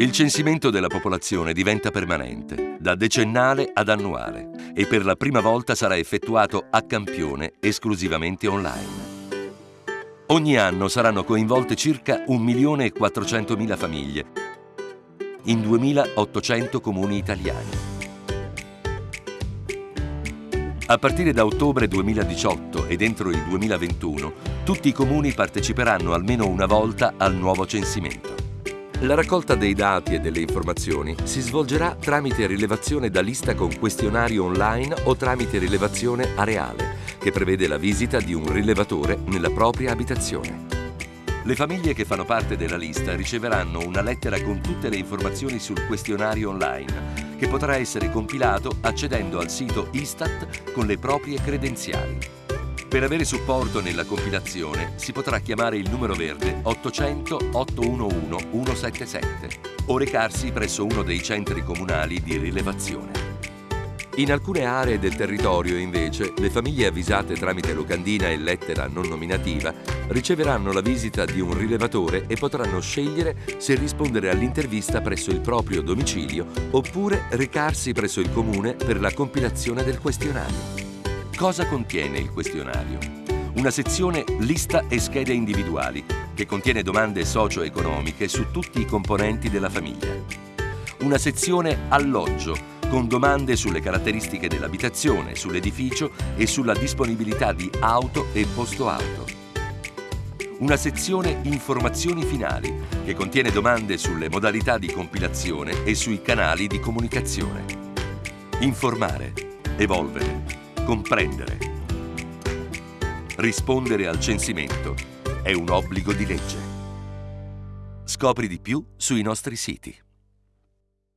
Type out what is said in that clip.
Il censimento della popolazione diventa permanente, da decennale ad annuale, e per la prima volta sarà effettuato a campione esclusivamente online. Ogni anno saranno coinvolte circa 1.400.000 famiglie in 2.800 comuni italiani. A partire da ottobre 2018 ed entro il 2021, tutti i comuni parteciperanno almeno una volta al nuovo censimento. La raccolta dei dati e delle informazioni si svolgerà tramite rilevazione da lista con questionario online o tramite rilevazione areale, che prevede la visita di un rilevatore nella propria abitazione. Le famiglie che fanno parte della lista riceveranno una lettera con tutte le informazioni sul questionario online, che potrà essere compilato accedendo al sito Istat con le proprie credenziali. Per avere supporto nella compilazione si potrà chiamare il numero verde 800 811 177 o recarsi presso uno dei centri comunali di rilevazione. In alcune aree del territorio, invece, le famiglie avvisate tramite locandina e lettera non nominativa riceveranno la visita di un rilevatore e potranno scegliere se rispondere all'intervista presso il proprio domicilio oppure recarsi presso il comune per la compilazione del questionario. Cosa contiene il questionario? Una sezione lista e schede individuali che contiene domande socio-economiche su tutti i componenti della famiglia. Una sezione alloggio con domande sulle caratteristiche dell'abitazione, sull'edificio e sulla disponibilità di auto e posto auto. Una sezione informazioni finali che contiene domande sulle modalità di compilazione e sui canali di comunicazione. Informare, evolvere, comprendere. Rispondere al censimento è un obbligo di legge. Scopri di più sui nostri siti.